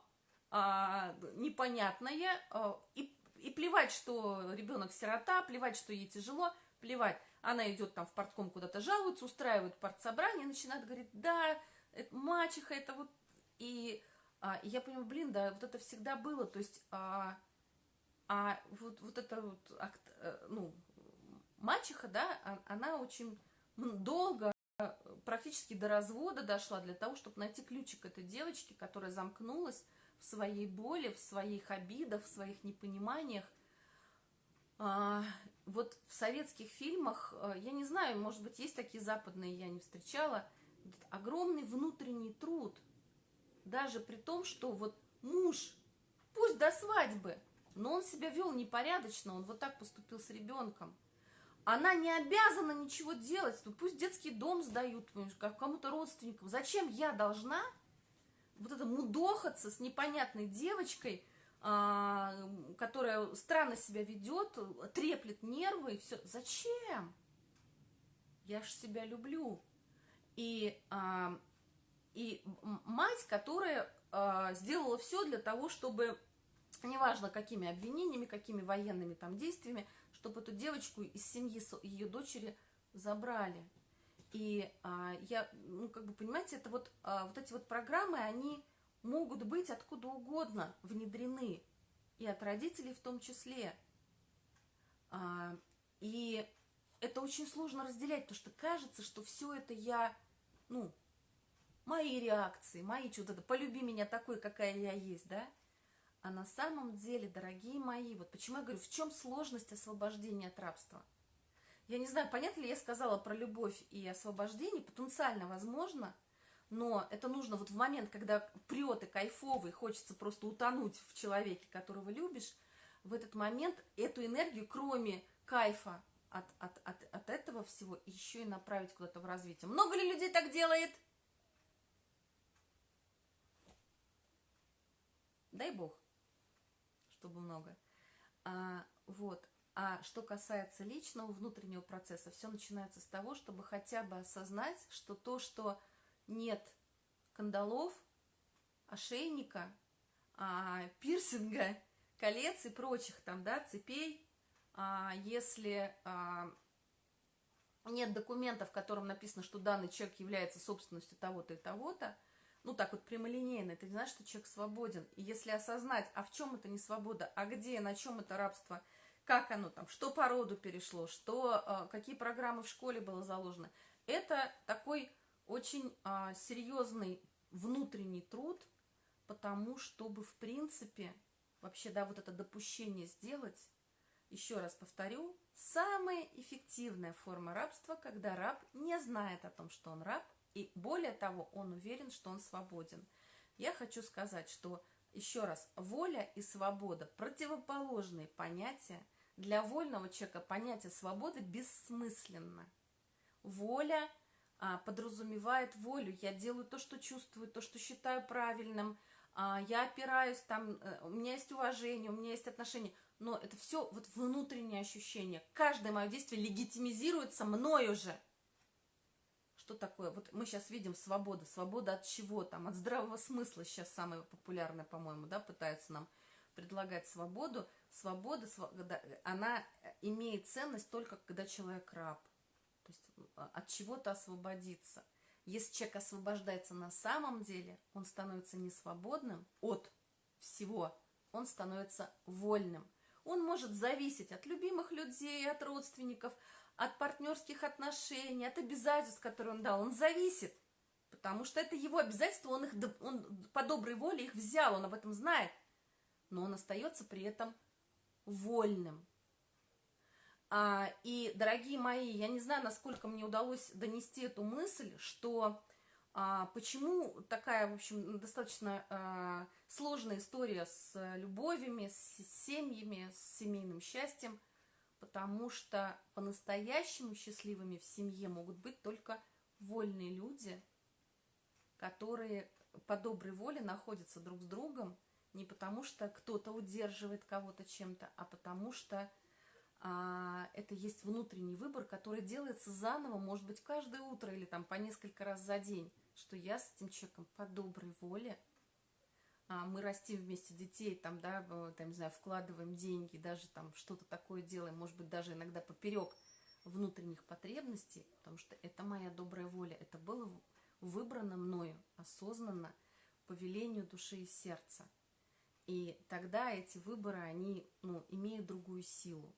а, непонятное? А, и, и плевать, что ребенок сирота, плевать, что ей тяжело, плевать. Она идет там в портком куда-то жалуется, устраивает партсобрание, начинает говорить, да, это мачеха, это вот... И, а, я понимаю, блин, да, вот это всегда было, то есть... А, а вот, вот это вот, э, ну, мачеха, да, а, она очень долго практически до развода дошла для того, чтобы найти ключик этой девочки, которая замкнулась в своей боли, в своих обидах, в своих непониманиях. А, вот в советских фильмах, а, я не знаю, может быть, есть такие западные, я не встречала, огромный внутренний труд. Даже при том, что вот муж, пусть до свадьбы, но он себя вел непорядочно, он вот так поступил с ребенком – она не обязана ничего делать. Ну, пусть детский дом сдают, кому-то родственникам. Зачем я должна вот это мудохаться с непонятной девочкой, а, которая странно себя ведет, треплет нервы и все. Зачем? Я же себя люблю. И, а, и мать, которая а, сделала все для того, чтобы, неважно какими обвинениями, какими военными там действиями, чтобы эту девочку из семьи ее дочери забрали. И а, я, ну, как бы, понимаете, это вот, а, вот эти вот программы, они могут быть откуда угодно внедрены, и от родителей в том числе. А, и это очень сложно разделять, потому что кажется, что все это я, ну, мои реакции, мои что-то, полюби меня такой, какая я есть, да? А на самом деле, дорогие мои, вот почему я говорю, в чем сложность освобождения от рабства? Я не знаю, понятно ли я сказала про любовь и освобождение, потенциально возможно, но это нужно вот в момент, когда прет и кайфовый, хочется просто утонуть в человеке, которого любишь, в этот момент эту энергию, кроме кайфа от, от, от, от этого всего, еще и направить куда-то в развитие. Много ли людей так делает? Дай бог чтобы много. А, вот. А что касается личного внутреннего процесса, все начинается с того, чтобы хотя бы осознать, что то, что нет кандалов, ошейника, а, пирсинга, колец и прочих там, да, цепей, а, если а, нет документов, в котором написано, что данный человек является собственностью того-то и того-то, ну так вот прямолинейно, ты знаешь, что человек свободен. И если осознать, а в чем это не свобода, а где, на чем это рабство, как оно там, что по роду перешло, что, э, какие программы в школе было заложено, это такой очень а, серьезный внутренний труд, потому чтобы, в принципе, вообще, да, вот это допущение сделать, еще раз повторю, самая эффективная форма рабства, когда раб не знает о том, что он раб, и более того, он уверен, что он свободен. Я хочу сказать, что, еще раз, воля и свобода – противоположные понятия. Для вольного человека понятие свободы бессмысленно. Воля а, подразумевает волю. Я делаю то, что чувствую, то, что считаю правильным. А, я опираюсь, там, э, у меня есть уважение, у меня есть отношения. Но это все вот внутреннее ощущение. Каждое мое действие легитимизируется мною же – что такое? Вот мы сейчас видим свобода. Свобода от чего там? От здравого смысла сейчас самое популярное, по-моему, да, пытаются нам предлагать свободу. Свобода, она имеет ценность только когда человек раб. То есть а, от чего-то освободиться. Если человек освобождается на самом деле, он становится не свободным от всего, он становится вольным. Он может зависеть от любимых людей, от родственников, от партнерских отношений, от обязательств, которые он дал. Он зависит, потому что это его обязательства, он их он по доброй воле их взял, он об этом знает. Но он остается при этом вольным. А, и, дорогие мои, я не знаю, насколько мне удалось донести эту мысль, что а, почему такая, в общем, достаточно а, сложная история с любовями, с семьями, с семейным счастьем – потому что по-настоящему счастливыми в семье могут быть только вольные люди, которые по доброй воле находятся друг с другом, не потому что кто-то удерживает кого-то чем-то, а потому что а, это есть внутренний выбор, который делается заново, может быть, каждое утро или там по несколько раз за день, что я с этим человеком по доброй воле – а, мы растим вместе детей, там, да, там, не знаю, вкладываем деньги, даже там что-то такое делаем, может быть, даже иногда поперек внутренних потребностей, потому что это моя добрая воля, это было выбрано мною осознанно по велению души и сердца. И тогда эти выборы, они ну, имеют другую силу.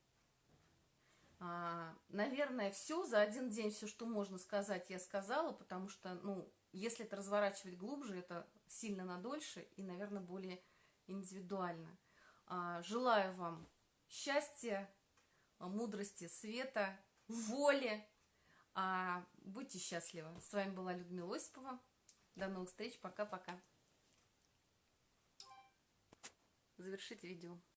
А, наверное, все за один день, все, что можно сказать, я сказала, потому что, ну, если это разворачивать глубже, это сильно надольше и, наверное, более индивидуально. А, желаю вам счастья, мудрости, света, воли. А, будьте счастливы. С вами была Людмила Осипова. До новых встреч. Пока-пока. Завершить видео.